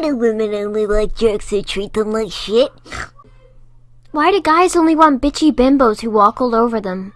Why do women only like jerks who treat them like shit? Why do guys only want bitchy bimbos who walk all over them?